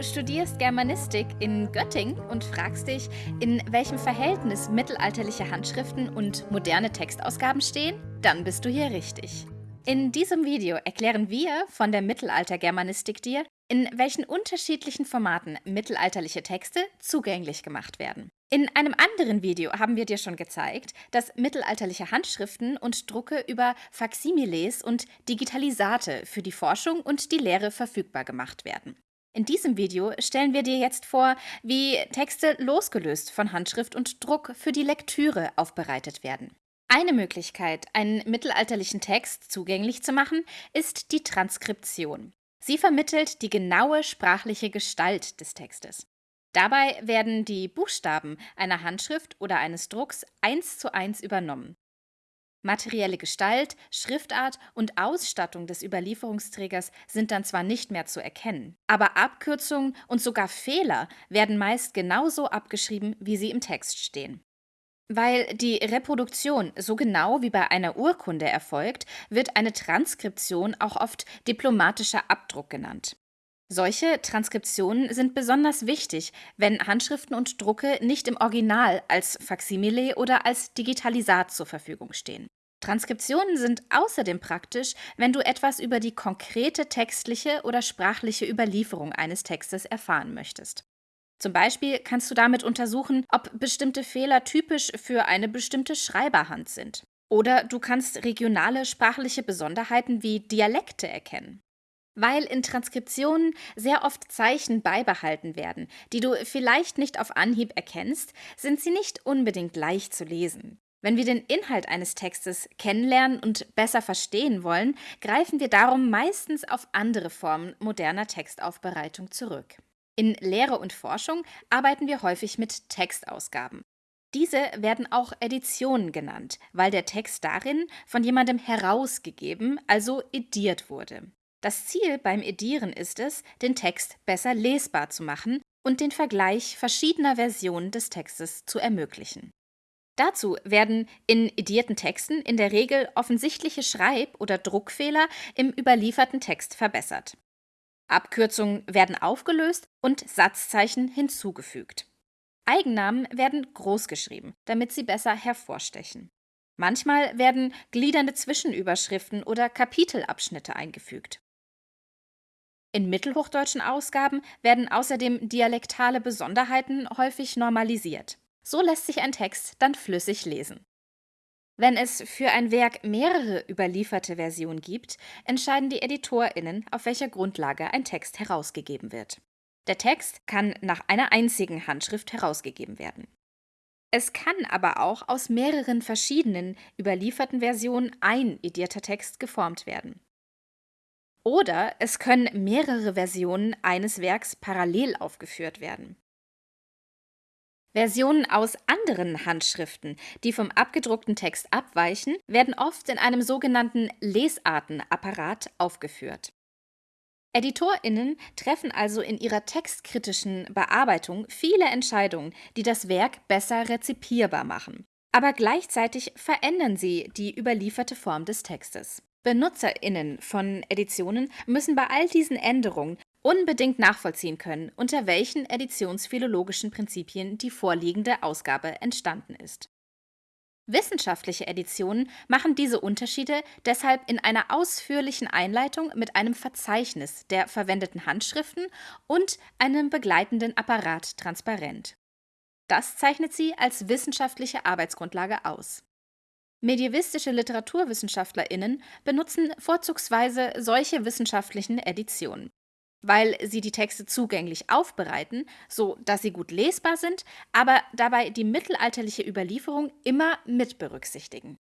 Studierst Germanistik in Göttingen und fragst dich, in welchem Verhältnis mittelalterliche Handschriften und moderne Textausgaben stehen? Dann bist du hier richtig. In diesem Video erklären wir von der Mittelalter-Germanistik dir, in welchen unterschiedlichen Formaten mittelalterliche Texte zugänglich gemacht werden. In einem anderen Video haben wir dir schon gezeigt, dass mittelalterliche Handschriften und Drucke über Faximiles und Digitalisate für die Forschung und die Lehre verfügbar gemacht werden. In diesem Video stellen wir dir jetzt vor, wie Texte losgelöst von Handschrift und Druck für die Lektüre aufbereitet werden. Eine Möglichkeit, einen mittelalterlichen Text zugänglich zu machen, ist die Transkription. Sie vermittelt die genaue sprachliche Gestalt des Textes. Dabei werden die Buchstaben einer Handschrift oder eines Drucks eins zu eins übernommen. Materielle Gestalt, Schriftart und Ausstattung des Überlieferungsträgers sind dann zwar nicht mehr zu erkennen, aber Abkürzungen und sogar Fehler werden meist genauso abgeschrieben, wie sie im Text stehen. Weil die Reproduktion so genau wie bei einer Urkunde erfolgt, wird eine Transkription auch oft diplomatischer Abdruck genannt. Solche Transkriptionen sind besonders wichtig, wenn Handschriften und Drucke nicht im Original als Faksimile oder als Digitalisat zur Verfügung stehen. Transkriptionen sind außerdem praktisch, wenn du etwas über die konkrete textliche oder sprachliche Überlieferung eines Textes erfahren möchtest. Zum Beispiel kannst du damit untersuchen, ob bestimmte Fehler typisch für eine bestimmte Schreiberhand sind. Oder du kannst regionale sprachliche Besonderheiten wie Dialekte erkennen. Weil in Transkriptionen sehr oft Zeichen beibehalten werden, die du vielleicht nicht auf Anhieb erkennst, sind sie nicht unbedingt leicht zu lesen. Wenn wir den Inhalt eines Textes kennenlernen und besser verstehen wollen, greifen wir darum meistens auf andere Formen moderner Textaufbereitung zurück. In Lehre und Forschung arbeiten wir häufig mit Textausgaben. Diese werden auch Editionen genannt, weil der Text darin von jemandem herausgegeben, also ediert wurde. Das Ziel beim Edieren ist es, den Text besser lesbar zu machen und den Vergleich verschiedener Versionen des Textes zu ermöglichen. Dazu werden in edierten Texten in der Regel offensichtliche Schreib- oder Druckfehler im überlieferten Text verbessert. Abkürzungen werden aufgelöst und Satzzeichen hinzugefügt. Eigennamen werden großgeschrieben, damit sie besser hervorstechen. Manchmal werden gliedernde Zwischenüberschriften oder Kapitelabschnitte eingefügt. In mittelhochdeutschen Ausgaben werden außerdem dialektale Besonderheiten häufig normalisiert. So lässt sich ein Text dann flüssig lesen. Wenn es für ein Werk mehrere überlieferte Versionen gibt, entscheiden die EditorInnen, auf welcher Grundlage ein Text herausgegeben wird. Der Text kann nach einer einzigen Handschrift herausgegeben werden. Es kann aber auch aus mehreren verschiedenen überlieferten Versionen ein edierter Text geformt werden. Oder es können mehrere Versionen eines Werks parallel aufgeführt werden. Versionen aus anderen Handschriften, die vom abgedruckten Text abweichen, werden oft in einem sogenannten Lesartenapparat aufgeführt. EditorInnen treffen also in ihrer textkritischen Bearbeitung viele Entscheidungen, die das Werk besser rezipierbar machen. Aber gleichzeitig verändern sie die überlieferte Form des Textes. BenutzerInnen von Editionen müssen bei all diesen Änderungen unbedingt nachvollziehen können, unter welchen editionsphilologischen Prinzipien die vorliegende Ausgabe entstanden ist. Wissenschaftliche Editionen machen diese Unterschiede deshalb in einer ausführlichen Einleitung mit einem Verzeichnis der verwendeten Handschriften und einem begleitenden Apparat transparent. Das zeichnet sie als wissenschaftliche Arbeitsgrundlage aus. Medievistische LiteraturwissenschaftlerInnen benutzen vorzugsweise solche wissenschaftlichen Editionen, weil sie die Texte zugänglich aufbereiten, so dass sie gut lesbar sind, aber dabei die mittelalterliche Überlieferung immer mit berücksichtigen.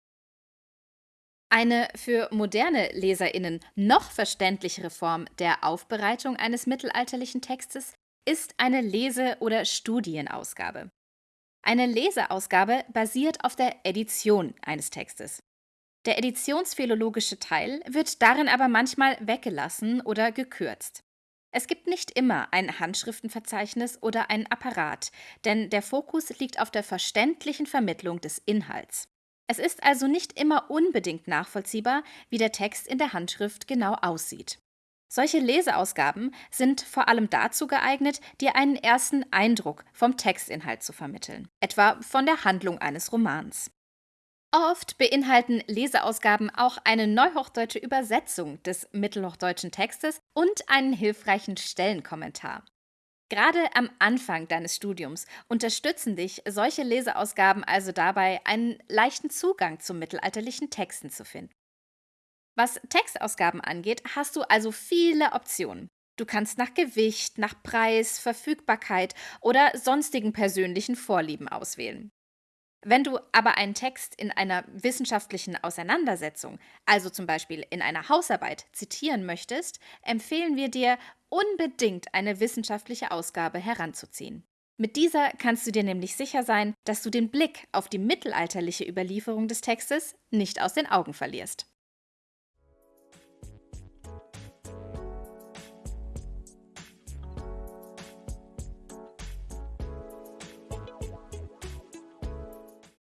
Eine für moderne LeserInnen noch verständlichere Form der Aufbereitung eines mittelalterlichen Textes ist eine Lese- oder Studienausgabe. Eine Leseausgabe basiert auf der Edition eines Textes. Der editionsphilologische Teil wird darin aber manchmal weggelassen oder gekürzt. Es gibt nicht immer ein Handschriftenverzeichnis oder ein Apparat, denn der Fokus liegt auf der verständlichen Vermittlung des Inhalts. Es ist also nicht immer unbedingt nachvollziehbar, wie der Text in der Handschrift genau aussieht. Solche Leseausgaben sind vor allem dazu geeignet, dir einen ersten Eindruck vom Textinhalt zu vermitteln, etwa von der Handlung eines Romans. Oft beinhalten Leseausgaben auch eine neuhochdeutsche Übersetzung des mittelhochdeutschen Textes und einen hilfreichen Stellenkommentar. Gerade am Anfang deines Studiums unterstützen dich solche Leseausgaben also dabei, einen leichten Zugang zu mittelalterlichen Texten zu finden. Was Textausgaben angeht, hast du also viele Optionen. Du kannst nach Gewicht, nach Preis, Verfügbarkeit oder sonstigen persönlichen Vorlieben auswählen. Wenn du aber einen Text in einer wissenschaftlichen Auseinandersetzung, also zum Beispiel in einer Hausarbeit, zitieren möchtest, empfehlen wir dir, unbedingt eine wissenschaftliche Ausgabe heranzuziehen. Mit dieser kannst du dir nämlich sicher sein, dass du den Blick auf die mittelalterliche Überlieferung des Textes nicht aus den Augen verlierst.